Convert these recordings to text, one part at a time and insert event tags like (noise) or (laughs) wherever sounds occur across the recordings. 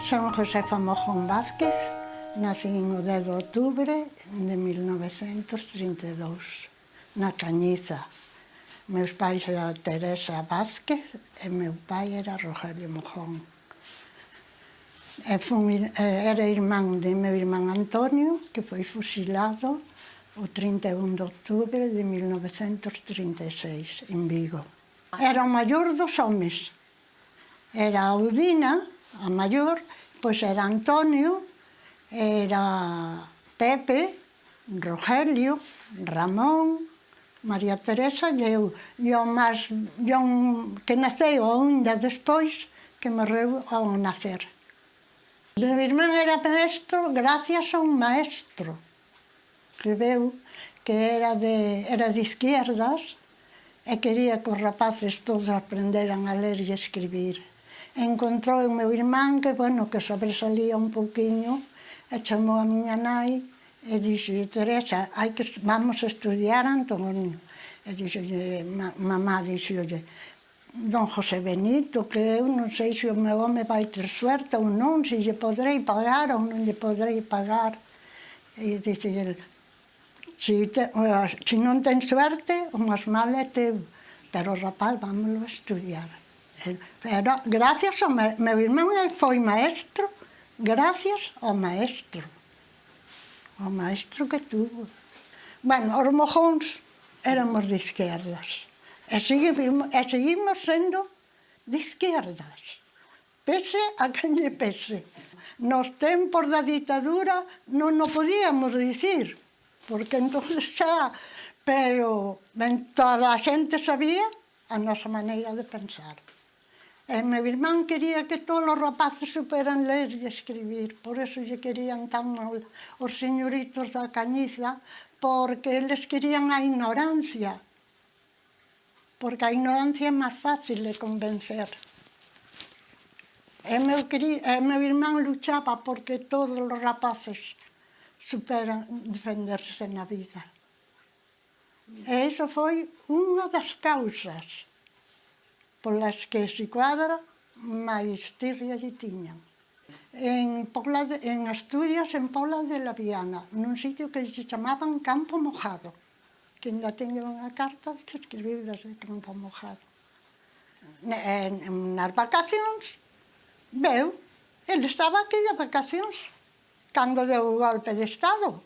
Son José Mojón Vázquez, nacín o 10 de outubro de 1932, na Cañiza. Meus pais era Teresa Vázquez e meu pai era Rogelio Mojón. E fun, eh, era irmán de meu irmán Antonio, que foi fusilado o 31 de outubro de 1936, en Vigo. Era o maior dos homes. Era Audina, a maior, pois era Antonio, era Pepe, Rogelio, Ramón, María Teresa e eu, e o máis, e un, que naceu ainda despois, que morreu ao nacer. O Meu irmán era maestro gracias a un maestro que veu que era de, era de izquierdas e quería que os rapaces todos aprenderan a ler e escribir encontrou o meu irmán que, bueno, que sobresalía un pouquiño e chamou a miña nai e dixo, Teresa, hai que, vamos estudiar Antonio. E dixo, ma, mamá, dixo, don José Benito, que eu non sei se o meu home vai ter suerte ou non, se lle podrei pagar ou non lle podrei pagar. E dixe, si, te, se non ten suerte, o máis mal é teu, pero rapaz, vámoslo a estudiar. Pero gracias ao me, meu irmão, ele foi maestro, gracias ao maestro. O maestro que tuvo. Bueno, os mojóns éramos de izquierdas. E seguimos, e seguimos sendo de izquierdas. Pese a quen lle pese. Nos tempos da ditadura non o podíamos dicir, porque entonces xa... Pero, ben, toda a xente sabía a nosa maneira de pensar. E meu irmán quería que todos os rapaces superan ler e escribir, por eso lle querían tan mal os señoritos da Cañiza, porque eles querían a ignorancia, porque a ignorancia é máis fácil de convencer. E meu, querido, e meu irmán luchaba porque todos os rapaces superan defenderse na vida. E iso foi unha das causas polas que se cuadra máis tirria lle tiñan. En, Pobla de, en Asturias, en Pobla de la Viana, nun sitio que se chamaban Campo Mojado, que ainda teño unha carta que escribiu desde Campo Mojado. En, en, nas vacacións, veu, ele estaba aquí de vacacións, cando deu o golpe de Estado.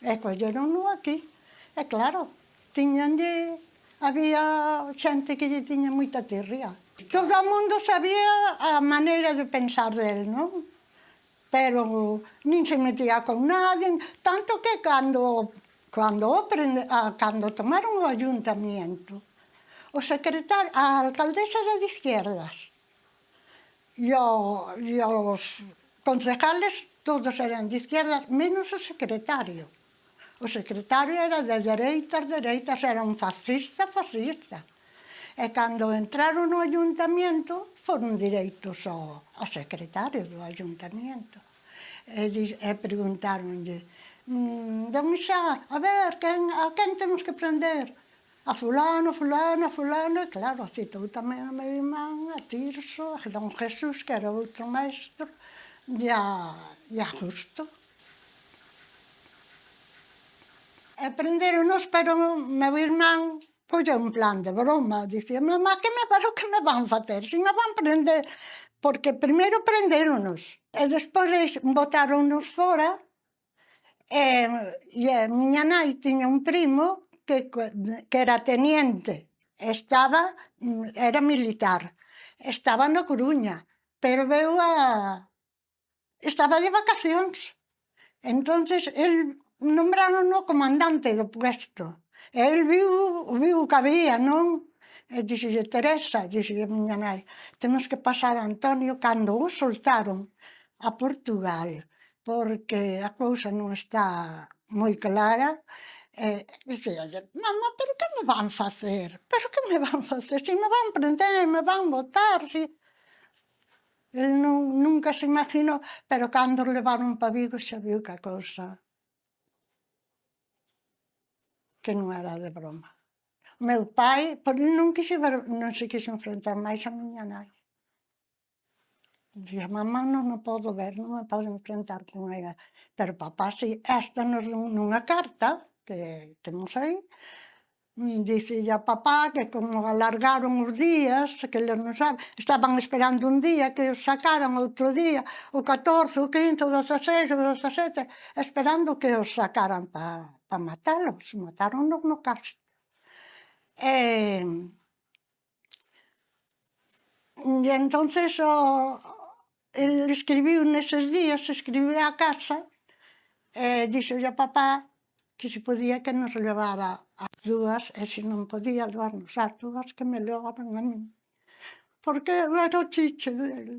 E colleron aquí. E claro, tiñanlle había xente que lle tiña moita tirria. Todo o mundo sabía a maneira de pensar del, non? Pero nin se metía con nadie, tanto que cando, cando, prende, cando tomaron o ayuntamiento, o secretario, a alcaldesa era de izquierdas, e, o, e os concejales todos eran de izquierdas, menos o secretario. O secretario era de dereitas, dereitas, era un fascista, fascista. E cando entraron no ayuntamiento, foron direitos ao, ao secretario do ayuntamiento. E, e preguntaronlle, mmm, don Isá, a ver, quen, a quen temos que prender? A fulano, fulano, fulano, e claro, citou tamén a meu irmán, a Tirso, a don Jesús, que era outro maestro, e a, e a Justo. E prenderonos, pero meu irmán foi un plan de broma. Dicía, mamá, que me paro que me van facer? Se me van prender... Porque primeiro prenderonos e eh, despois botaronos fora e, eh, e eh, a miña nai tiña un primo que, que era teniente. Estaba, mm, era militar. Estaba na Coruña, pero veu a... Estaba de vacacións. Entonces, el nombraron o comandante do puesto. E el viu, viu que había, non? E dixolle, Teresa, dixolle miña nai, temos que pasar a Antonio cando o soltaron a Portugal, porque a cousa non está moi clara. E dicía, mamá, pero que me van facer? Pero que me van facer? Si me van prender, me van botar, si... El non, nunca se imaginou, pero cando levaron para Vigo xa viu que a cousa que non era de broma. Meu pai por non, quise ver, non se quixo enfrentar máis a miña nai. Dicía, mamá non o podo ver, non me podo enfrentar con ela. Pero papá, si, esta nos nunha carta que temos aí, Dice a papá que como alargaron os días, que eles non saben, estaban esperando un día, que os sacaran outro día, o 14, o 15, o 16, o 17, esperando que os sacaran para pa matalos, matáronnos no caso. E, e entonces o, el escribiu neses días, escribiu a casa, e dixo a papá que se podía que nos levara as dúas, e se non podía levarnos as dúas, que me levaran a mí. Porque eu era o chiche dele.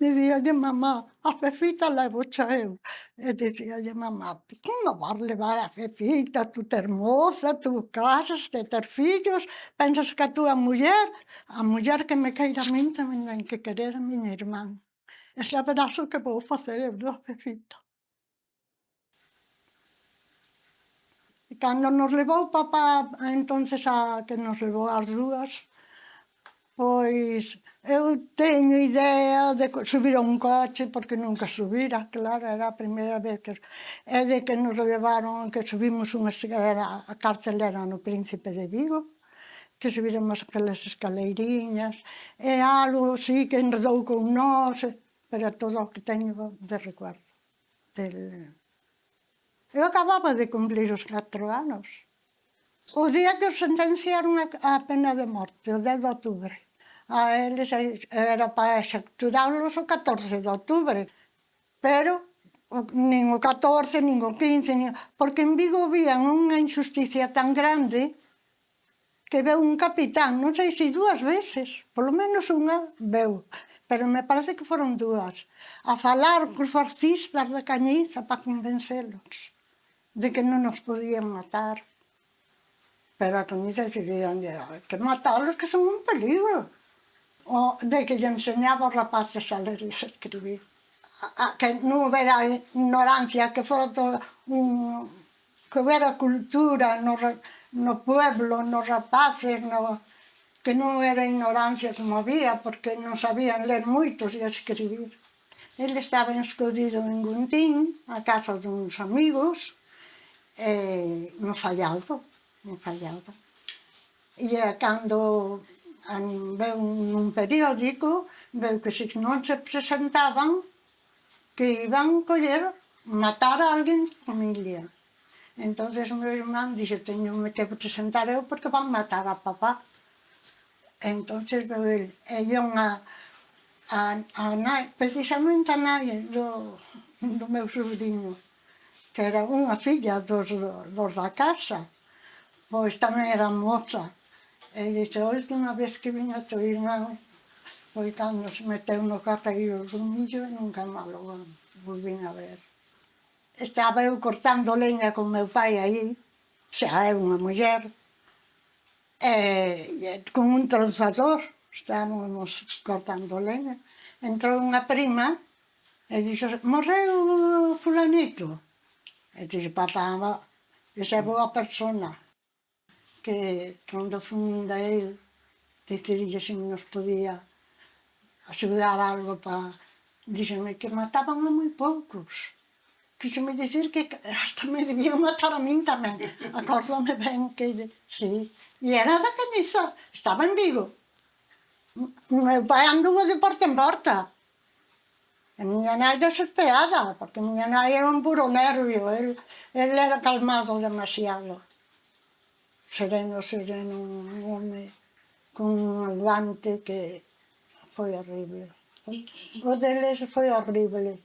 Dicíalle mamá, a Fefita levocha eu. E eh, dicíalle mamá, como vas levar a Fefita, tú ter moza, tú casas, te ter fillos, pensas que a túa muller, a muller que me queira a min tamén ten que querer a miña irmán. E xa verás o que vou facer eu do Fefita. E cando nos levou papá entonces a que nos levou as dúas, pois Eu teño idea de subir a un coche, porque nunca subira, claro, era a primeira vez que... É de que nos levaron, que subimos unha escalera, a carcelera no Príncipe de Vigo, que subiremos aquelas escaleiriñas, e algo, sí, que enredou con nós, pero todo o que teño de recuerdo. Del... Eu acababa de cumplir os 4 anos. O día que os sentenciaron a pena de morte, o 10 de outubro a eles era para executarlos o 14 de outubro. Pero nin o 14, nin o 15, nin... porque en Vigo vían unha injusticia tan grande que veu un capitán, non sei se dúas veces, polo menos unha veu, pero me parece que foron dúas, a falar cos fascistas da Cañiza para convencelos de que non nos podían matar. Pero a Cañiza decidían ah, que matalos que son un peligro o, de que lle enseñaba os rapaces a ler e a escribir. A, a, que non houbera ignorancia, que fora todo un, que houbera cultura no, no pueblo, nos rapaces, no, que non era ignorancia como había, porque non sabían ler moitos e escribir. Ele estaba escondido en Guntín, a casa duns amigos, eh, no fallado, no fallado. E cando veu nun periódico, veu que se non se presentaban, que iban coller, matar a alguén da familia. Entón o meu irmán dixe, teño que presentar eu porque van matar a papá. Entón veu el, ella unha, a, a nai, precisamente a nai do, do meu sobrinho, que era unha filla dos, dos da casa, pois tamén era moza. E dice, a última vez que viña teu tu irmán foi cando se meteu no capeiro do millo e nunca máis o volvín a ver. Estaba eu cortando leña con meu pai aí, xa é unha muller, e, eh, e con un tronzador estábamos cortando leña. Entrou unha prima e dixo, morreu fulanito. E dixo, papá, esa é boa persona que cando funda el dicirlle se nos podía axudar algo para... Díxenme que mataban a moi poucos. Quíxeme dicir que hasta me debían matar a min tamén. (laughs) Acórdame ben que... Sí. E era da Cañiza. Estaba en Vigo. Meu pai anduvo de parte en porta. A miña nai desesperada, porque miña nai era un puro nervio. El, el era calmado demasiado sereno, sereno, un home con un aguante que foi horrible. O deles foi horrible.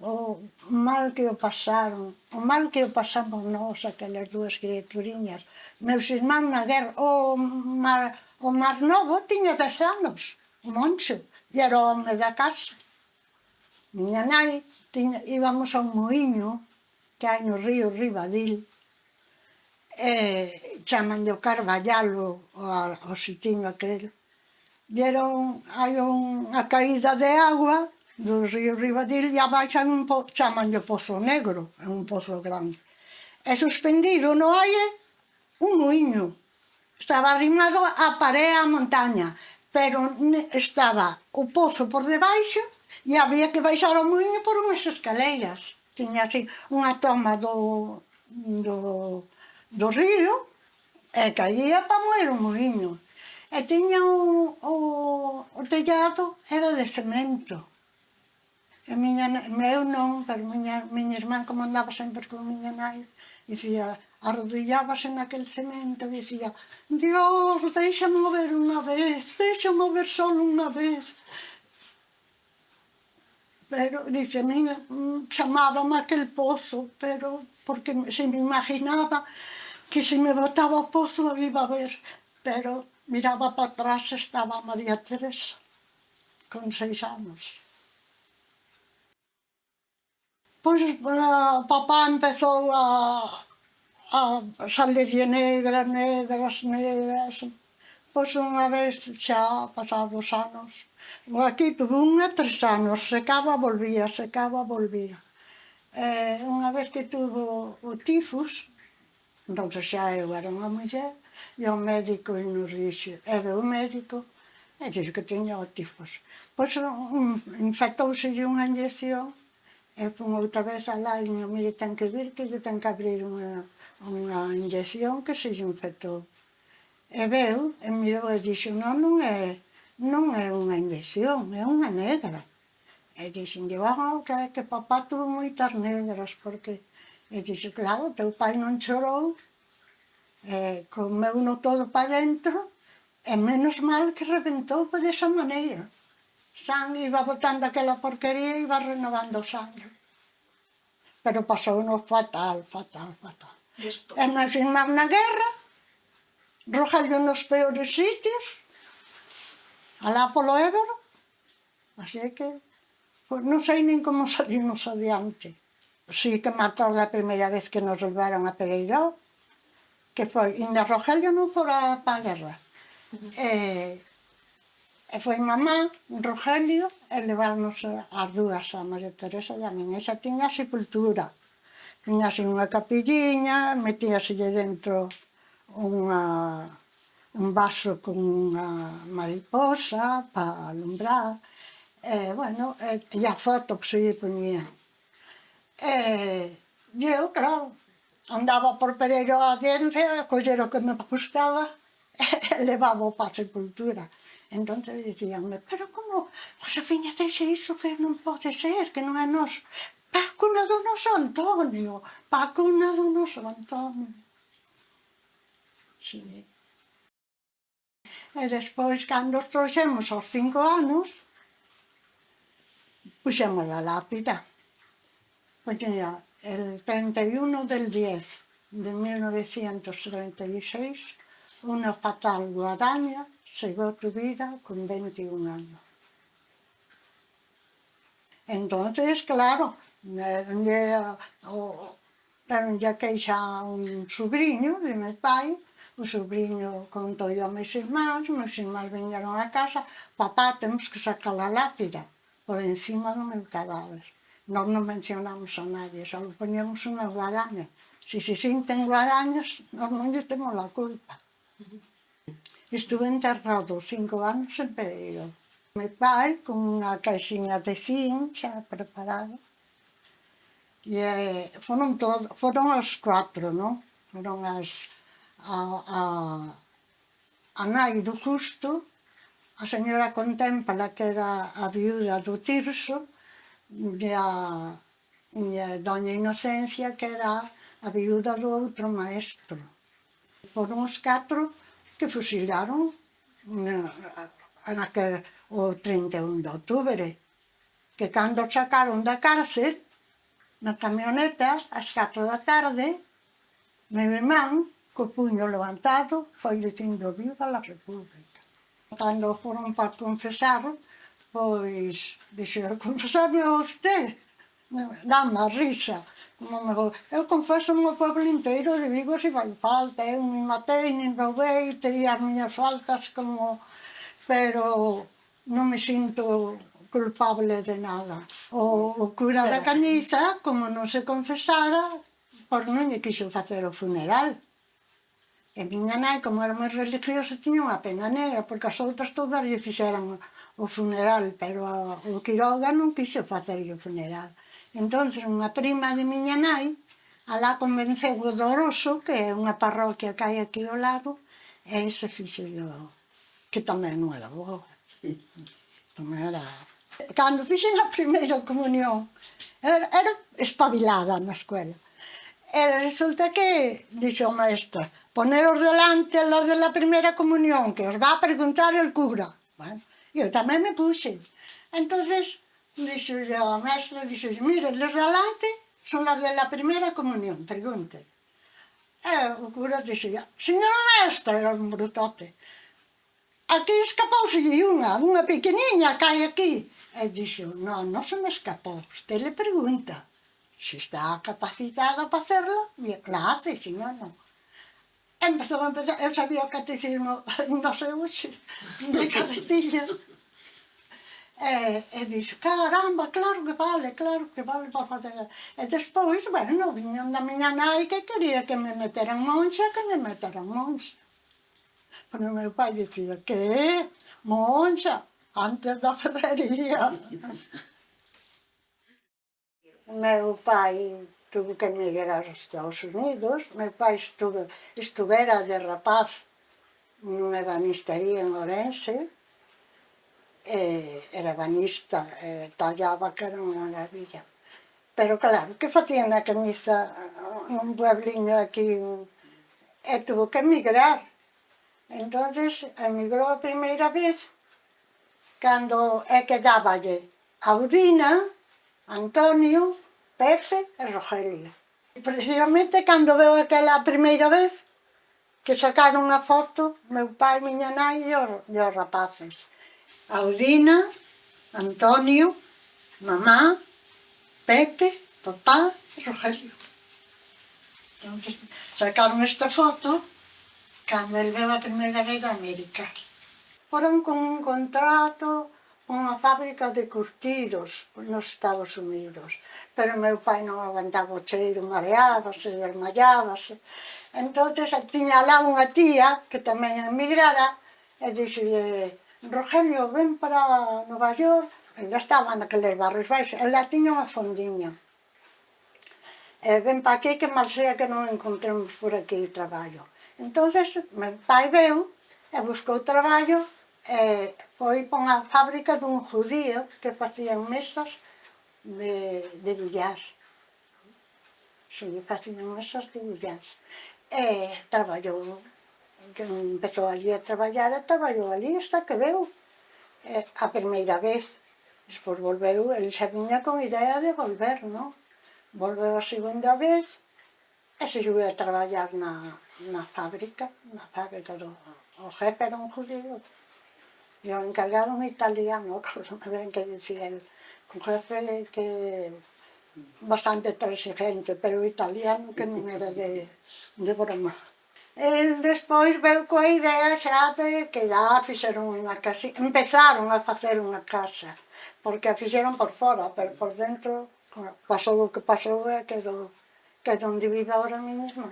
O mal que o pasaron, o mal que o pasamos nós, aquelas dúas criaturiñas. Meus irmán na guerra, o mar, o mar novo tiña 10 anos, o Moncho, e era o home da casa. Miña nai, tiña, íbamos a un moinho que hai no río Ribadil, e de o Carvallalo ao sitiño aquel. Deron, hai unha caída de agua do río Ribadil e abaixan un po, chamanlle Pozo Negro, é un pozo grande. E suspendido no aire un moinho. Estaba arrimado á paré a montaña, pero estaba o pozo por debaixo e había que baixar o moinho por unhas escaleiras. Tiña así unha toma do, do do río e caía para moer o moinho. E tiña o, o, o tellado era de cemento. E miña, meu non, pero miña, miña irmán como andaba sempre con miña nai, dicía, arrodillábase naquel cemento e dicía Dios, deixa mover unha vez, deixa mover só unha vez. Pero, dice, miña, mm, chamábame aquel pozo, pero porque se me imaginaba que se me botaba o pozo iba a ver, pero miraba para atrás estaba María Teresa, con seis anos. Pois uh, eh, papá empezou a, a salir negra, negras, negras. Pois unha vez xa pasados anos, aquí tuve unha tres anos, secaba, volvía, secaba, volvía. Eh, unha vez que tuvo o tifus, Entón xa eu era unha muller e o médico e nos dixe, e ve o médico e dixo que tiña o tifos. Pois un, infectouse unha inyección e pon outra vez alá e dixo, mire, ten que vir que yo ten que abrir unha, unha inyección que se infectou. E veu, e mirou e dixo, non, non é, non é unha inyección, é unha negra. E dixen, ah, que, que papá tuvo moitas negras, porque E dixo, claro, teu pai non chorou, eh, comeu no todo para dentro, e menos mal que reventou por desa maneira. San iba botando aquela porquería e iba renovando o sangue. Pero pasou no fatal, fatal, fatal. Despois. E nos firmar na guerra, roxallo nos peores sitios, alá polo Ébero, así que, pues, non sei nin como salimos adiante. Sí, que me acordo a primeira vez que nos levaron a Pereiró, que foi, inda Rogelio non fora para a guerra. E, e foi mamá, Rogelio, e levarnos as dúas a María Teresa e a min. Esa tiña sepultura. Tiña así unha capilliña, metíaselle dentro unha, un vaso con unha mariposa para alumbrar. E, bueno, eh, e, e a foto, pois, pues, E, e eu, claro, andaba por Pereiro adiante a coller o que me gustaba (laughs) e levaba para a sepultura. Entón dicíanme, pero como, Josefina, deixe iso que non pode ser, que non é nos. Pácuna do noso Antonio, pácuna do noso Antonio. Sí. E despois, cando os trouxemos aos cinco anos, puxemos a lápida. Pues mira, el 31 del 10 de 1936, una fatal guadaña a tu vida con 21 años. Entonces, claro, eh, eh, ya, ya que xa un sobrinho de meu pai, o sobrinho contou a meus irmáns, meus irmáns viñeron a casa, papá, temos que sacar a lápida por encima do meu cadáver nós non mencionamos a nadie, só poñemos unha guadaña. Se se sinten guadañas, nós non lle temos a culpa. Estuve enterrado cinco anos en Pereiro. Me pai con unha caixinha de zinc xa preparada. E eh, foron, todo, foron os cuatro, non? Foron as, a, a, a nai do justo, a señora Contempla, que era a viuda do Tirso, a, e a doña Inocencia, que era a viuda do outro maestro. Foron os catro que fusilaron na, naquel, o 31 de outubro, que cando sacaron da cárcel, na camioneta, ás 4 da tarde, meu irmán, co puño levantado, foi dicindo viva la República. Cando foron para confesar, Pois, dixo, confesarme a usted, dama, risa. Digo, eu confeso no pueblo inteiro de Vigo se vai falta, eu me matei, nin roubei, tería as miñas faltas como... Pero non me sinto culpable de nada. O, o cura da Cañiza, como non se confesara, por non lle quixo facer o funeral. E miña nai, como era moi religiosa, tiña unha pena negra, porque as outras todas lle fixeran o funeral, pero o Quiroga non quixo facerlle o funeral. Entón, unha prima de miña nai, alá convenceu o Doroso, que é unha parroquia que hai aquí ao lado, e ese fixo yo, que tamén non era boa. Tamén era... Cando fixen a primeira comunión, era, era espabilada na escuela. E resulta que, dixo o maestro, poneros delante los de la primeira comunión, que os va a preguntar el cura. Bueno, Eu tamén me puxen. Entonces, dixo a mestra, dixo, mire, los de alante son las de la primera comunión, pregunte. E o cura dixo, señora mestra, era un brutote, aquí escapouse unha, unha pequeniña cae aquí. Eh, e dixo, non, non se me escapou, usted le pregunta. Se está capacitada para hacerlo, la hace, si no, no empezaba, empezaba, eu sabía o catecismo, non sei hoxe, de cabecilla. Eh, e, e dixo, caramba, claro que vale, claro que vale para facer. E despois, bueno, viñan da miña nai que quería que me meteran monxa, que me meteran monxa. Pero o (laughs) meu pai dicía, que? Monxa, antes da ferrería. o meu pai tuvo que emigrar aos Estados Unidos. Meu pai estuve, estuvera de rapaz nunha ebanistería en Orense, eh, era banista, eh, tallaba que era unha maravilla. Pero claro, que facía na camisa un puebliño aquí, eh, e tuvo que emigrar. entonces emigrou a primeira vez, cando é eh, que dáballe Audina, Antonio, Pepe e Rogelio. Precisamente cando veo aquela primeira vez que sacaron a foto, meu pai, miña nai e os, e os rapaces. Audina, Antonio, mamá, Pepe, papá e Rogelio. Entonces, sacaron esta foto cando el veu a primeira vez da América. Foron con un contrato unha fábrica de curtidos nos Estados Unidos, pero meu pai non aguantaba o cheiro, mareábase, desmayábase. Entón, tiña lá unha tía que tamén emigrara e dixille, Rogelio, ven para Nova York, ainda estaba naqueles barrios baixos, ela tiña unha fondiña. E ven pa aquí que mal sea que non encontremos por aquí traballo. Entonces, meu pai veu e buscou traballo eh, foi para unha fábrica dun judío que facían mesas de, de billar. Si, lle facían mesas de billar. E traballou, empezou ali a traballar e traballou ali hasta que veu eh, a primeira vez. Despois volveu, el xa viña con idea de volver, non? Volveu a segunda vez e se xuve a traballar na, na fábrica, na fábrica do o jefe era un judío, E o encargaron un italiano, (laughs) que decía el, un jefe que bastante transigente, pero italiano que non era de, de broma. El despois veu coa idea xa de que ya fixeron unha casa, empezaron a facer unha casa, porque a fixeron por fora, pero por dentro pasou o que pasou e eh, quedou, que onde vive ahora mesmo.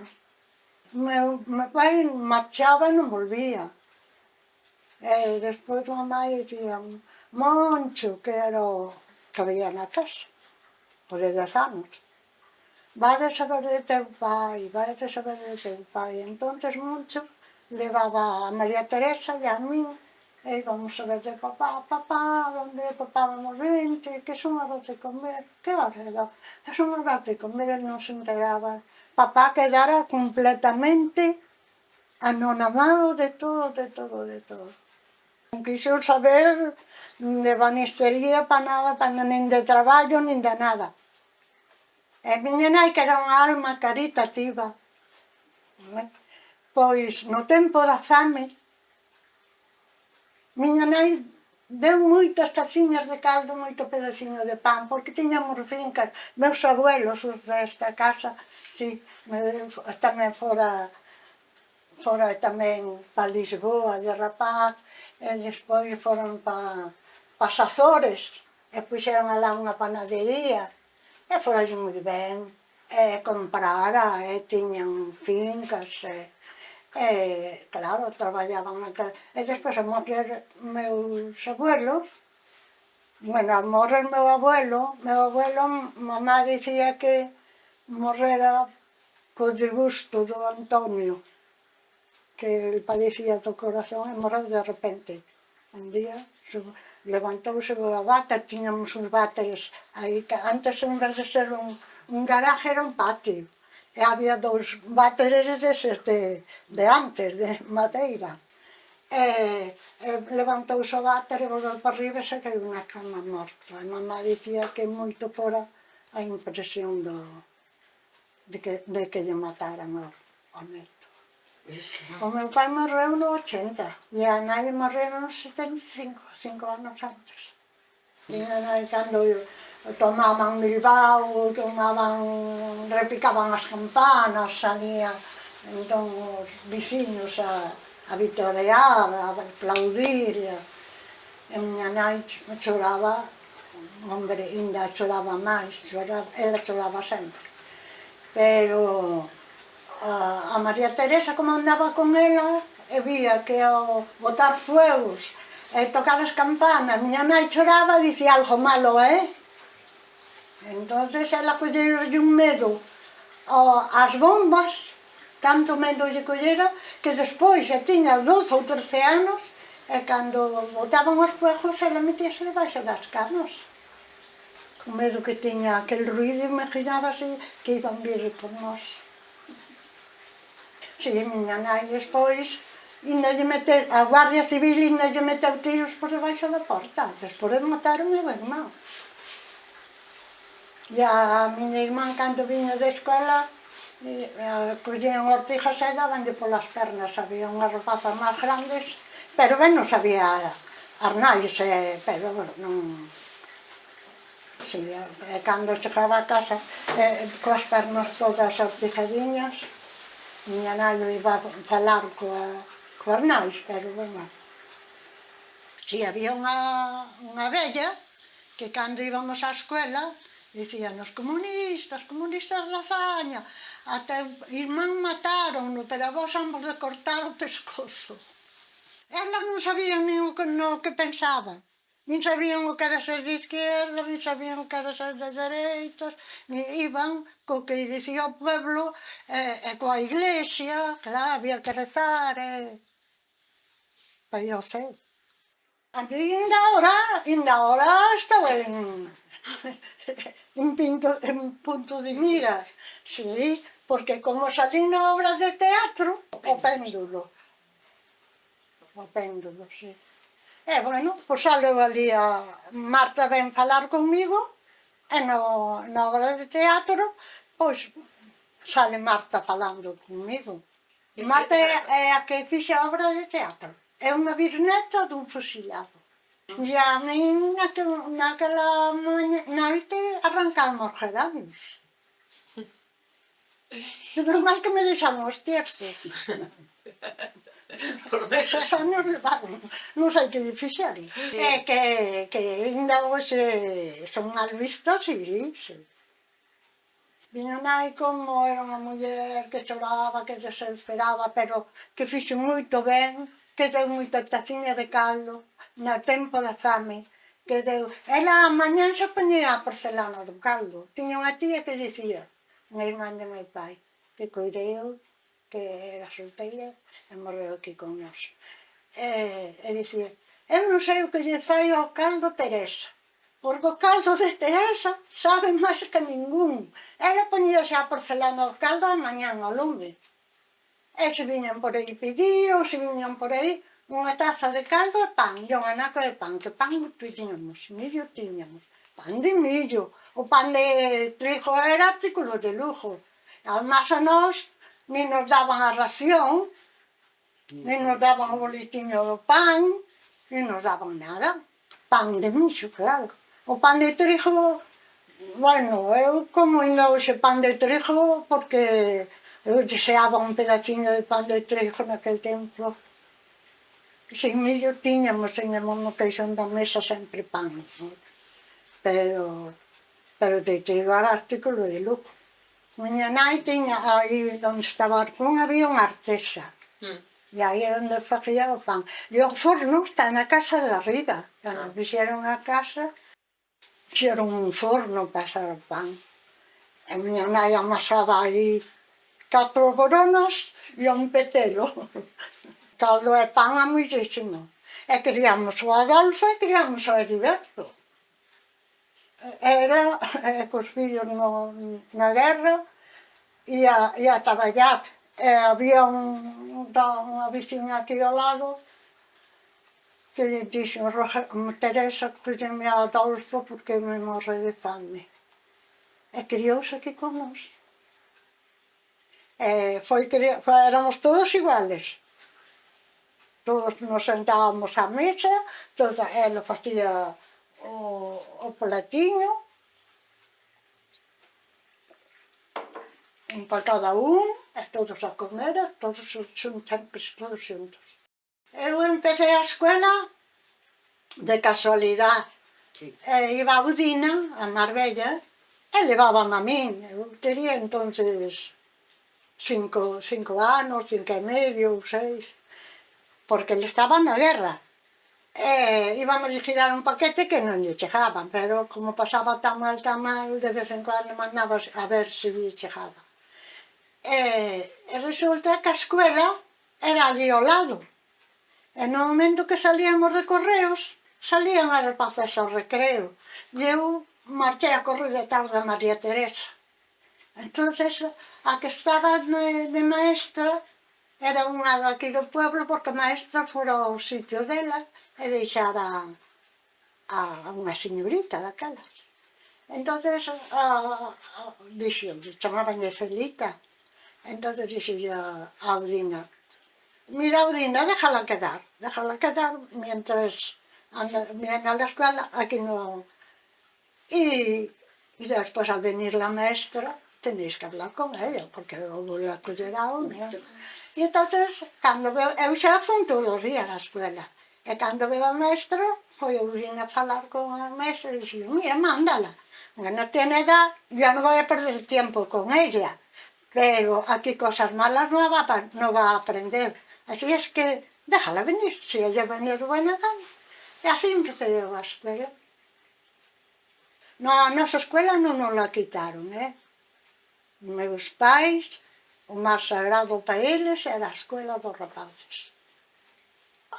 Meu, meu pai marchaba e non volvía. E despois mamá um dicía, Moncho, que era o que veía na casa, o de 10 anos. Vade saber de teu pai, vade saber de teu pai. Entonces Moncho levaba a María Teresa e a min e íbamos a ver de papá, papá, onde papá vamos vente, que son horas de comer, que hora era? Que son horas de comer, e non se enteraba. Papá quedara completamente anonamado de todo, de todo, de todo. Non quixo saber de banistería pa nada, pa nin de traballo, nin de nada. E miña nai que era unha alma caritativa, pois no tempo da fame, miña nai deu moitas taciñas de caldo, moito pedaciño de pan, porque tiñamos fincas, meus abuelos, os desta casa, si, tamén fora forai tamén para Lisboa de rapaz, e despois foron para pa as Azores, e puxeron alá unha panadería, e forai moi ben, e comprara, e tiñan fincas, e, e claro, traballaban acá. E despois a morrer meus abuelos, bueno, a morrer meu abuelo, meu abuelo, mamá dicía que morrera co disgusto do Antonio que el padecía do corazón e morreu de repente. Un día levantouse a bata, tiñamos uns váteres aí, que antes en vez de ser un, un garaje era un patio. E había dous váteres deses de, de antes, de madeira. E, eh, e eh, levantouse o váter e volveu para arriba e se caiu na cama morta. E mamá dicía que moito fora a impresión do, de que, de que lle mataran o, o neto. O meu pai morreu no 80 e a nai morreu no 75, cinco anos antes. Tiña nai cando tomaban Bilbao, tomaban, repicaban as campanas, salían entón os veciños a, a vitorear, a aplaudir. E a, miña nai choraba, hombre, ainda choraba máis, choraba, ela choraba sempre. Pero a, a María Teresa como andaba con ela e vía que ao botar fuegos e tocar as campanas, miña nai choraba e dicía algo malo, eh? Entonces ela collerolle un medo ás bombas, tanto medo lle collera, que despois xa tiña 12 ou 13 anos, e cando botaban os fuegos, ela metíase debaixo das camas con medo que tiña aquel ruido, imaginábase que iban vir por nós. Si, miña nai, despois, indalle meter, a Guardia Civil indalle meteu tiros por debaixo da porta. Despois mataron meu irmão. E a miña irmã, cando viña da escola, collían ortijas e dabanlle polas pernas. Había unhas rapazas máis grandes, pero ben non sabía arnais, eh, pero non... Sí, eh, cando chegaba a casa, eh, coas pernas todas ortijadiñas, Miña nai iba a falar coa, coa nais, pero bueno. Si había unha, unha vella que cando íbamos á escuela dicían os comunistas, comunistas da zaña, até irmán mataron, pero a vos ambos de cortar o pescozo. Elas non sabían nin o que, no que pensaban nin sabían o que era ser de izquierda, nin sabían o que era ser de dereitas, iban co que dicía o pueblo e, e coa iglesia, claro, había que rezar, e... Pois non sei. A mí ainda ahora, ainda ahora estou en, (laughs) un, pinto, en punto de mira, sí, porque como salí na obra de teatro, o péndulo, o péndulo, sí. E, bueno, pois xa ali a Marta ven falar conmigo, e no, na obra de teatro, pois sale Marta falando conmigo. E Marta é, é a que fixe a obra de teatro. É unha bisneta dun fusilado. E a min naquel, naquela noite arrancamos geranios. (laughs) Menos mal que me deixaron os textos. (laughs) Por meses anos levaron, non sei que fixeron. Sí. É que, que ainda hoxe eh, son mal vistos, sí, sí. Miña nai como era unha muller que choraba, que desesperaba, pero que fixe moito ben, que deu moita taciña de caldo no tempo da fame. Que deu... Ela a mañan se poñía a porcelana do caldo. Tiña unha tía que dicía, unha irmán de meu pai, que coideu que era solteira e morreu aquí con nós. E, e dicía, eu non sei o que lle fai ao caldo Teresa, porque o caldo de Teresa sabe máis que ningún. Ela poñía xa a porcelana ao caldo a mañan ao lume. E se viñan por aí pedir, ou se viñan por aí, unha taza de caldo e pan, e un anaco de pan, que pan tiñamos, millo tiñamos, pan de millo, o pan de trigo era artículo de lujo. Además a nós nin nos daban a ración, nin nos daban o boletiño do pan, nin nos daban nada. Pan de mixo, claro. O pan de trigo, bueno, eu como ainda hoxe pan de trigo, porque eu deseaba un pedacinho de pan de trigo naquel tempo. Sin millo tiñamos, tiñamos no queixón da mesa sempre pan, pero, pero de trigo artículo de lujo. Miña nai tiña aí onde estaba Arcún había unha artesa. Mm. E aí é onde facía o pan. E o forno está na casa de arriba. Cando ah. fixeron a casa, fixeron un forno para asar o pan. E miña nai amasaba aí catro boronas e un petelo. Caldo (laughs) e pan eh, a moitísimo. E criamos o Adolfo e criamos o Heriberto. Eh, era, eh, e cos fillos no, na guerra, e ia e a traballar. E había un, unha veciña aquí ao lado que lle dixen, Teresa, cuídeme a Adolfo porque me morre de fame. E criouse aquí con nós. E foi, foi, éramos todos iguales. Todos nos sentábamos á mesa, toda, ela facía o, o platiño, un para cada un, e todos a comer, e todos xuntan todos xuntos. Eu empecé a escola de casualidade. Sí. E iba a Udina, a Marbella, e levaban a min. Eu tería entonces cinco, cinco anos, cinco e medio, seis, porque ele estaba na guerra. E íbamos a girar un paquete que non lle chegaban, pero como pasaba tan mal, tan mal, de vez en cuando mandabas a ver se lle chegaba. E, e resulta que a escuela era ali ao lado. E no momento que salíamos de correos, salían as rapazas ao recreo. E eu marchei a correr detrás da María Teresa. entonces a que estaba de, de maestra era unha daqui do pueblo porque a maestra fora ao sitio dela e deixara a, a unha señorita daquelas. entonces a, a, dixo, chamaban Celita, Entonces dije yo a Audina, mira Audina, déjala quedar, déjala quedar mientras anda, viene a la escuela, aquí no... Y, y después al venir la maestra, tenéis que hablar con ella, porque eu la cuidarao, mira. E entonces, cando veo, eu xa fun todos os días á escuela, e cando veo a maestra, foi eu vim a falar con a maestra e dixo, mira, mándala, que no tiene edad, yo no voy a perder tempo con ella pero aquí cosas malas no va, no va a aprender. Así es que déjala venir, si ella venir buena gana. Y así empecé yo a escuela. No, a nosa escuela non nos la quitaron, eh? Meus pais, o máis sagrado para eles era a escola dos rapaces.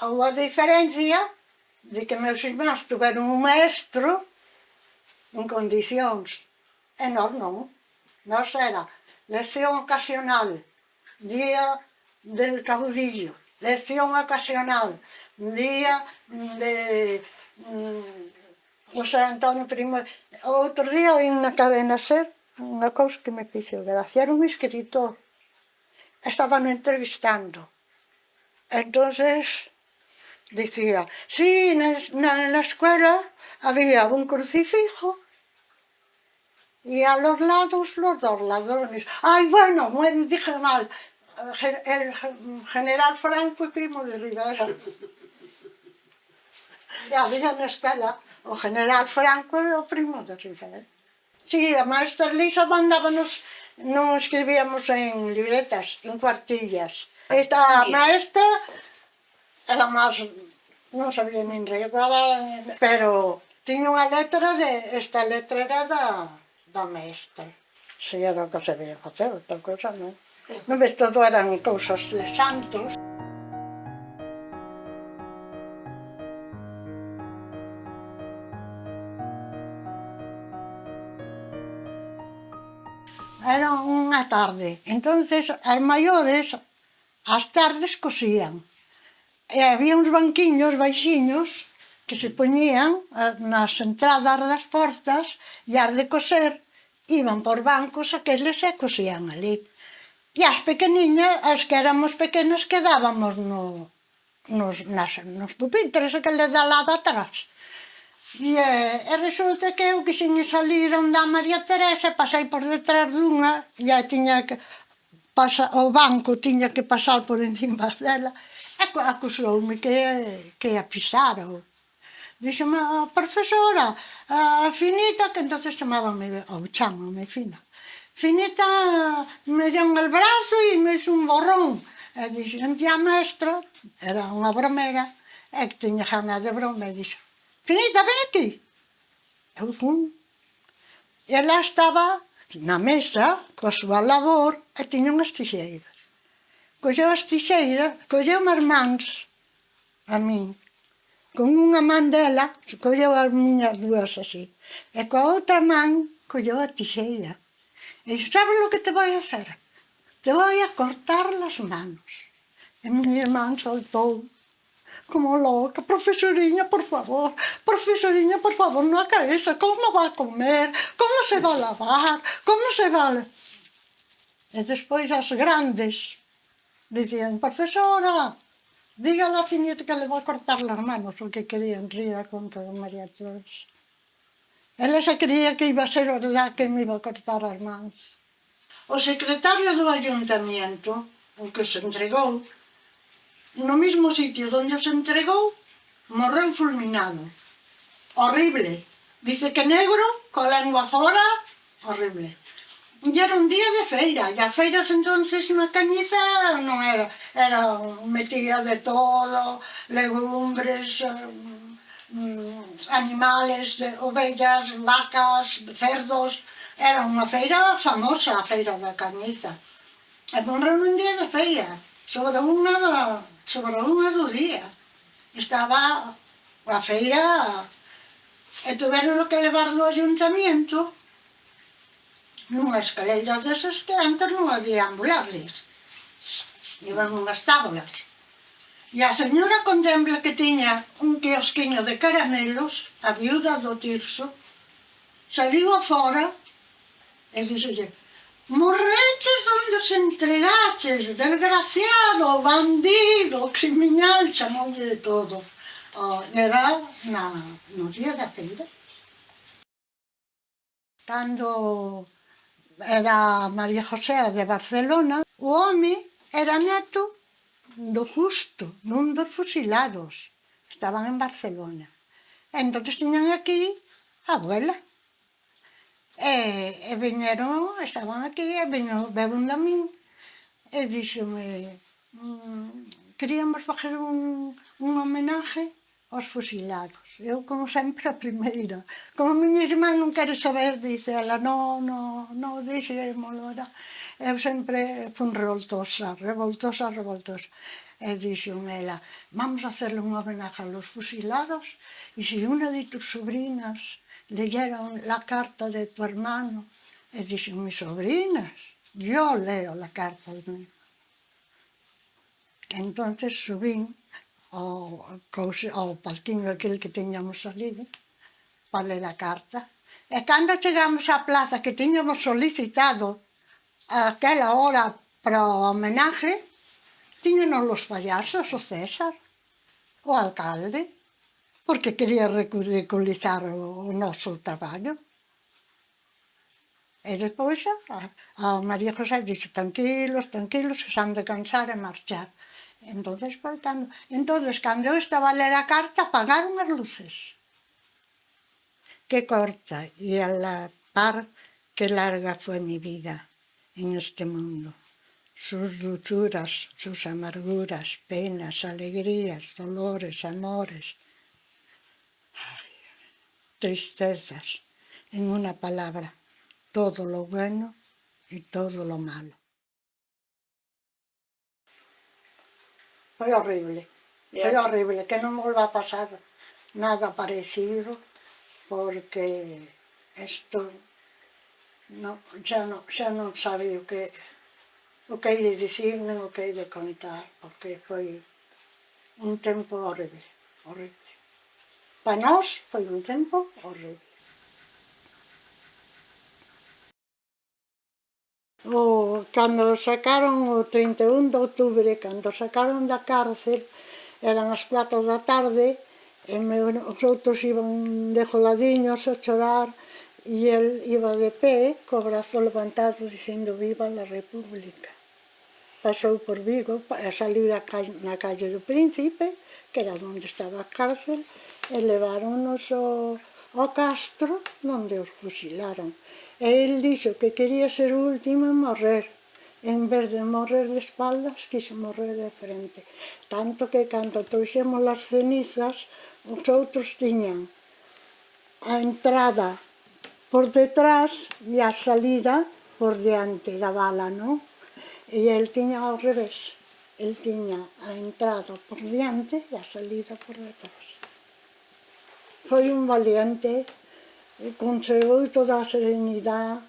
Houve a diferencia de que meus irmáns tiveron un maestro en condicións, e nós non. Nós era lección ocasional, día del caudillo, lección ocasional, día de mm, José Antonio Primo. Outro día oí na cadena ser unha cousa que me fixo gracia, era un escritor, estaban entrevistando. Entonces, dicía, sí, na, na, na escuela había un crucifijo, y a los lados los dos ladrones. Ay, bueno, dije mal, el general Franco y Primo de Rivera. Y había en la escuela o general Franco o Primo de Rivera. Sí, a maestra Lisa mandábamos, no escribíamos en libretas, en cuartillas. Esta maestra era más, non sabía nin recordar, pero tiña unha letra de, esta letra era da, do mestre. Se era o que se veía facer, outra cousa non. No ves, todo eran cousas de santos. Era unha tarde, entonces as maiores as tardes cosían. E había uns banquiños baixiños que se poñían eh, nas entradas das portas e as de coser iban por bancos aqueles e cosían ali. E as pequeniñas, as que éramos pequenas, quedábamos no, nos, nas, nos pupitres, aqueles da lado atrás. E, eh, e resulta que eu quixen salir onde a María Teresa pasei por detrás dunha e aí tiña que pasa, o banco tiña que pasar por encima (laughs) dela e acusoume que, que a pisara Dixeme, a profesora, a Finita, que entonces chamábame, oh, ou chamame Fina. Finita me deu el brazo e me hizo un borrón. E dixen, un mestra, era unha bromera, e que tiña ganas de broma, e dixo, Finita, ven aquí. Eu fun. E ela estaba na mesa, coa súa labor, e tiña unhas tixeiras. Colleu as tixeiras, colleu as mans a min, Con unha man dela colleu as miñas dúas así, e coa outra man colleu a tixeira. E dixo, sabes lo que te vai a hacer? Te vai a cortar las manos. E miña irmán soltou como loca, profesoriña, por favor, profesoriña, por favor, na cabeza, como va a comer, como se va a lavar, como se va a... E despois as grandes dicían, profesora, Diga a Cinieta que le va a cortar las manos, porque querían rir a conta de María Teresa. Ela se creía que iba a ser verdad que me iba a cortar as mans. O secretario do ayuntamiento, o que se entregou, no mismo sitio onde se entregou, morreu fulminado. Horrible. Dice que negro, coa lengua fora, horrible. E era un día de feira, e as feiras entonces na Cañiza non era, era metía de todo, legumbres, mm, animales, de ovellas, vacas, cerdos, era unha feira famosa, a feira da Cañiza. E morreu un día de feira, sobre unha do, sobre unha do día. Estaba a feira e tuveron que levarlo ao ayuntamiento nunha escaleira desas que antes non había ambulancias. Iban unhas tablas. E a señora contempla que tiña un quiosquiño de caramelos, a viuda do Tirso, saliu afora e dixolle «Morreches donde se entregaches, desgraciado, bandido, criminal», chamoulle de todo. Oh, era na, no día da feira. Cando era María José de Barcelona, o home era neto do justo, nun dos fusilados. Estaban en Barcelona. Entón tiñan aquí a abuela. E, e viñeron, estaban aquí, e viñeron, bebun da min, e díxome, mmm, queríamos facer un, un homenaje aos fusilados. Eu, como sempre, a primeira. Como a miña irmã non quere saber, dice ela, non, non, non, deixémolo. Non. Eu sempre fun revoltosa, revoltosa, revoltosa. E dixon ela, vamos a hacerle un homenaje a los fusilados e se unha de tus sobrinas leyeron la carta de tu hermano, e dixen, mis sobrinas, yo leo la carta de mi Entonces subín Oh, ao, cousa, ao oh, palquinho aquel que teñamos ali, para ler a carta. E cando chegamos á plaza que tiñamos solicitado aquela hora para o homenaje, tiñenos os payasos, o César, o alcalde, porque quería ridiculizar o noso traballo. E despois a, a María José dixo, tranquilos, tranquilos, se han de cansar e marchar. Entonces, cando, entonces, cando eu estaba a ler a carta, apagaron as luces. Que corta e a la par que larga foi mi vida en este mundo. Sus dulzuras, sus amarguras, penas, alegrías, dolores, amores, tristezas, en una palabra, todo lo bueno y todo lo malo. Foi horrible, foi horrible, que non volva a pasar nada parecido, porque isto no, xa, non, xa non sabe o que o que hai de dicir non o que hai de contar, porque foi un tempo horrible, horrible. Para nós foi un tempo horrible. O, cando sacaron o 31 de outubro, cando sacaron da cárcel, eran as 4 da tarde, e me, os outros iban de joladiños a chorar, e el iba de pé, co brazo levantado, dicindo viva la República. Pasou por Vigo, saliu da na calle do Príncipe, que era onde estaba a cárcel, e leváronos ao, ao Castro, onde os fusilaron. E el dixo que quería ser o último en morrer. En vez de morrer de espaldas, quixo morrer de frente. Tanto que cando trouxemos as cenizas, os outros tiñan a entrada por detrás e a salida por diante da bala, non? E el tiña ao revés. El tiña a entrada por diante e a salida por detrás. Foi un valiente conservou toda a serenidade,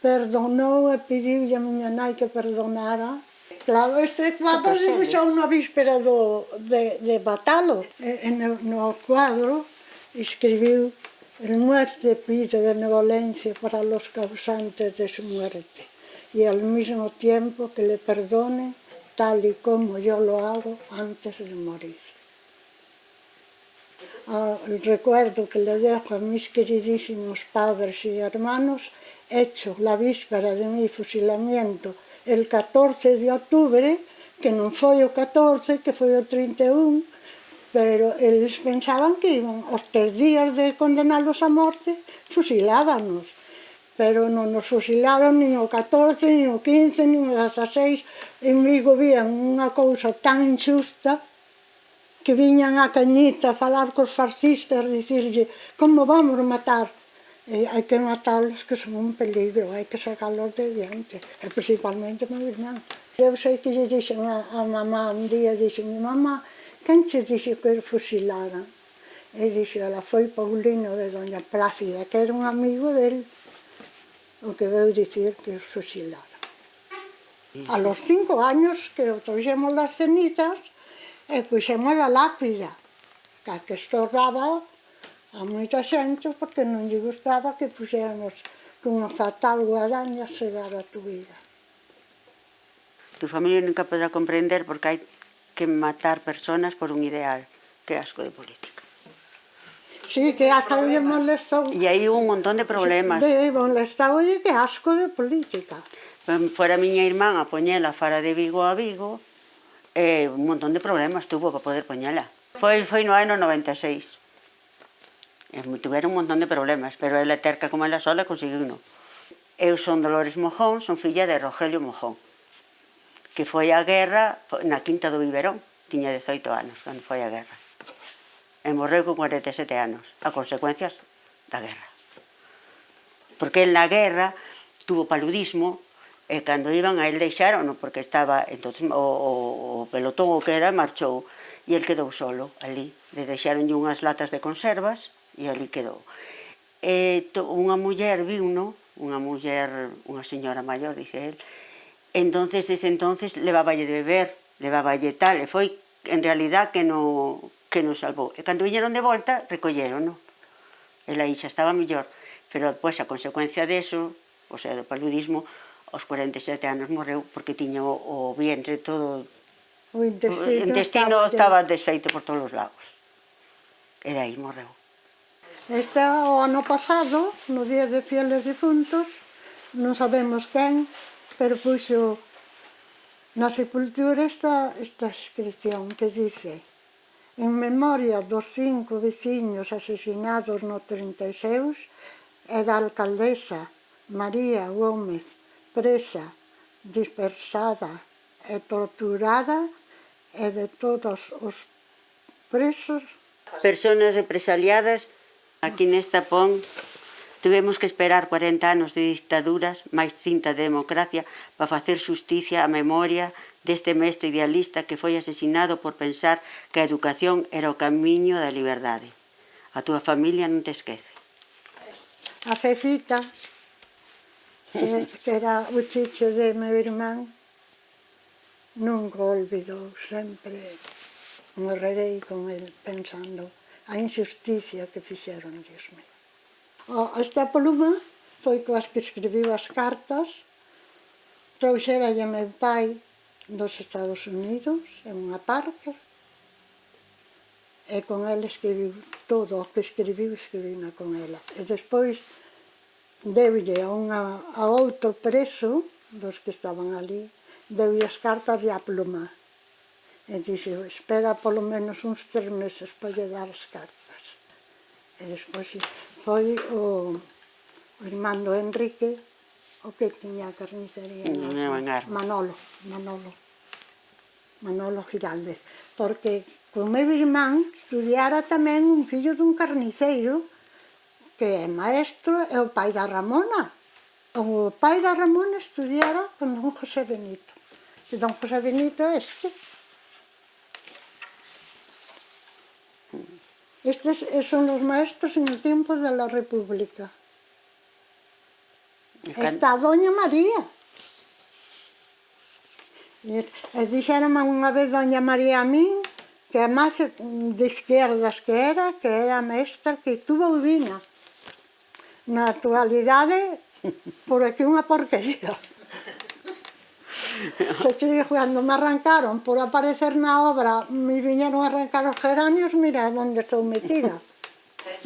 perdonou e pediu a miña nai que perdonara. Claro, este cuadro se puxou na víspera do, de, de Batalo, en, no cuadro escribiu El muerte pide benevolencia para los causantes de su muerte y al mismo tiempo que le perdone tal y como yo lo hago antes de morir. Ah, el recuerdo que le dejo a mis queridísimos padres y hermanos, hecho la víspera de mi fusilamiento el 14 de octubre, que non foi o 14, que foi o 31, pero eles pensaban que iban os tres días de condenalos a morte, fusilábanos. Pero non nos fusilaron nin o 14, nin o 15, nin o 16. En Vigo vían unha cousa tan injusta que viñan a Cañita a falar cos fascistas, dicirlle como vamos matar? E hai que matarlos que son un peligro, hai que sacarlos de diante, e principalmente meu irmán. Eu sei que lle dixen a, a mamá un día, dixen, mamá, quen che dixe que eu fusilara? E dixe, ela foi Paulino de Doña Plácida, que era un amigo del, o que veu dicir que os fusilara. A los cinco años que trouxemos las cenizas, e facciamo la lapida, que estorbaba a moita gente porque non lle gustaba que fossero cunha fatal guadaña tal a se tu vida. Tu familia nunca podrá comprender porque hai que matar personas por un ideal, que asco de política. Sí, que hasta hoy molestou. E aí un montón de problemas. De molestou, e que asco de política. Fora miña irmán a poñela fara de Vigo a Vigo, eh, un montón de problemas tuvo para poder poñela. Foi, foi no ano 96. E tiveron un montón de problemas, pero ela terca como ela sola conseguiu no. Eu son Dolores Mojón, son filla de Rogelio Mojón, que foi a guerra na Quinta do Biberón. Tiña 18 anos cando foi a guerra. E morreu con 47 anos, a consecuencias da guerra. Porque en la guerra tuvo paludismo, e cando iban a el deixaron, porque estaba, entonces, o, o, o pelotón o que era marchou, e el quedou solo ali. Le deixaron unhas latas de conservas e ali quedou. E to, unha muller viu, no? unha muller, unha señora maior, dice el, entonces, desde entonces, leváballe de beber, leváballe tal, e foi, en realidad, que no, que nos salvou. E cando viñeron de volta, recolleron, no? E aí xa estaba mellor. Pero, pois, a consecuencia deso, o sea, do paludismo, aos 47 anos morreu porque tiña o, o vientre todo... O intestino, o intestino estaba, estaba desfeito por todos os lados. E aí morreu. Este o ano pasado, no día de fieles difuntos, non sabemos quen, pero puxo na sepultura esta, esta inscripción que dice En memoria dos cinco veciños asesinados no 36 e da alcaldesa María Gómez presa, dispersada e torturada e de todos os presos. Personas represaliadas aquí nesta PON tivemos que esperar 40 anos de dictaduras, máis 30 de democracia, para facer justicia á memoria deste mestre idealista que foi asesinado por pensar que a educación era o camiño da liberdade. A túa familia non te esquece. A Fefita que era o chiche de meu irmán, nunca o olvidou, sempre morrerei con el pensando a injusticia que fixeron, Dios mío. Esta pluma foi coas que escribiu as cartas, trouxeralle meu pai dos Estados Unidos, en unha Parker, e con ela escribiu todo o que escribiu, escribina con ela. E despois deulle a, unha, a outro preso dos que estaban ali, deulle as cartas e a pluma. E dixe, espera polo menos uns tres meses para lle dar as cartas. E despois foi o, o irmando Enrique o que tiña a carnicería. Manolo, Manolo. Manolo Giraldez. Porque con meu irmán estudiara tamén un fillo dun carniceiro que é maestro, é o pai da Ramona. O pai da Ramona estudiara con don José Benito. E don José Benito é este. Estes son os maestros en el tiempo de la República. Can... Está Doña María. E, e dixeronme unha vez Doña María a min que a máis de izquierdas que era, que era mestra, que tuvo Udina. Na actualidade, por aquí unha porquería. Se te digo, cando me arrancaron por aparecer na obra, me viñeron a arrancar os geranios, mira onde estou metida.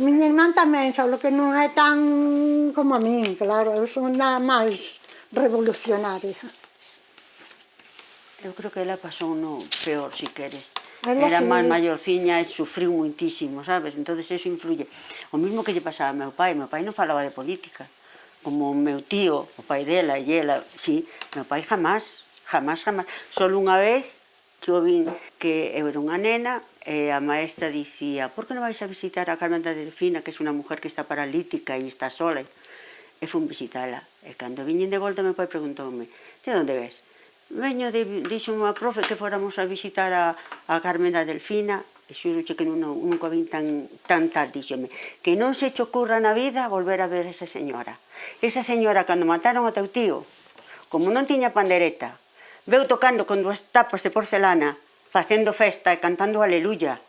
Miña irmán tamén, só que non é tan como a min, claro, eu son nada máis revolucionaria. Eu creo que ela pasou no peor, si queres. Ela sí. máis maiorciña e sufriu muitísimo, sabes? entonces eso influye. O mismo que lle pasaba a meu pai, meu pai non falaba de política. Como o meu tío, o pai dela e ela, sí, meu pai jamás, jamás, jamás. Só unha vez que eu vin que eu era unha nena, e a maestra dicía, por que non vais a visitar a Carmen da Delfina, que é unha mujer que está paralítica e está sola? E fun visitala. E cando viñen de volta, meu pai preguntoume, de onde ves? veño de, dixo unha profe que fóramos a visitar a, a Carmen da Delfina, e xuroche que non, nunca vin tan, tan tal, díxeme, que non se che ocurra na vida volver a ver esa señora. Esa señora, cando mataron a teu tío, como non tiña pandereta, veu tocando con dúas tapas de porcelana, facendo festa e cantando aleluya.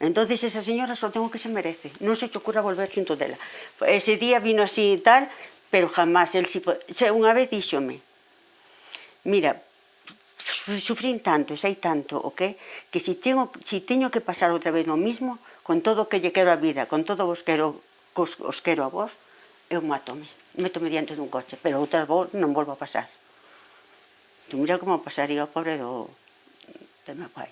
Entonces esa señora só ten o que se merece, non se che ocurra volver xunto dela. Ese día vino así e tal, pero jamás, el si, unha vez díxome, mira, sufrín tanto sei tanto o que, que si teño, si teño que pasar outra vez no mismo, con todo o que lle quero a vida, con todo vos quero, cos, os quero a vos, eu matome, metome diante dun coche, pero outras vez non volvo a pasar. Tu mira como pasaría o pobre do, do meu pai.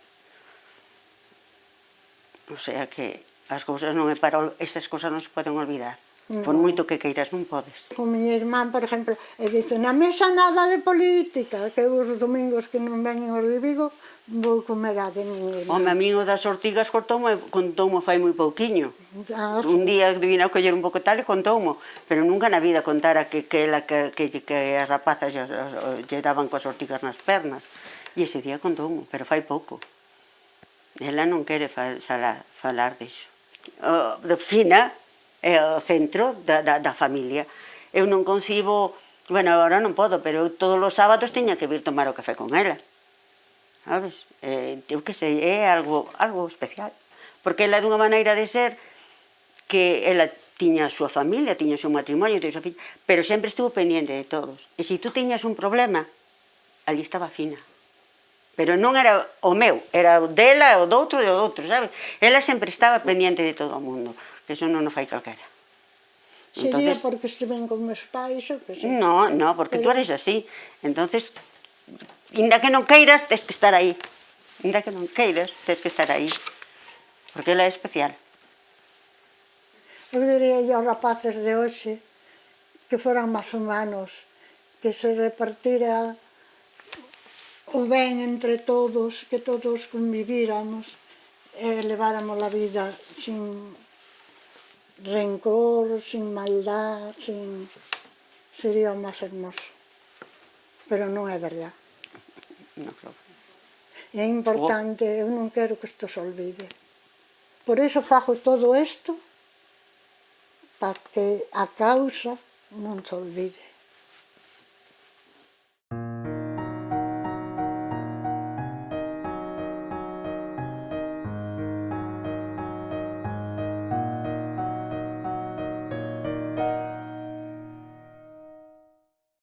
O sea que as cousas non é para, esas cousas non se poden olvidar. No. Por moito que queiras, non podes. Con miña irmán, por exemplo, e dice, na mesa nada de política, que os domingos que non veñen os de Vigo, vou comer a de miña irmán. Home, a min o das ortigas contoume, contoume fai moi pouquiño. Ah, sí. Un día vine a coller un pouco tal e contoumo, pero nunca na vida contara que, que, ela, que, que, que as rapazas lle, lle daban coas ortigas nas pernas. E ese día contoumo, pero fai pouco. Ela non quere falar, falar disso. O, de fina, é o centro da, da, da familia. Eu non concibo, bueno, agora non podo, pero eu todos os sábados tiña que vir tomar o café con ela. Sabes? Eh, eu que sei, é algo, algo especial. Porque ela é dunha maneira de ser que ela tiña a súa familia, tiña o seu matrimonio, tiña a súa filla, pero sempre estuvo pendiente de todos. E se tú tiñas un problema, ali estaba fina. Pero non era o meu, era o dela, o do outro e o do outro, sabes? Ela sempre estaba pendiente de todo o mundo que eso non o fai calquera. Sería entonces, porque estiven con meus pais ou que sei? No, no, porque Pero... tú eres así. Entonces, inda que non queiras, tens que estar aí. Inda que non queiras, tens que estar aí. Porque ela é especial. Eu diría aos rapaces de hoxe que foran máis humanos, que se repartira o ben entre todos, que todos convivíramos e leváramos a vida sin rencor, sin maldad, sin... sería o máis hermoso. Pero non é verdad. No creo. É importante, eu non quero que isto se olvide. Por iso fago todo isto, para que a causa non se olvide.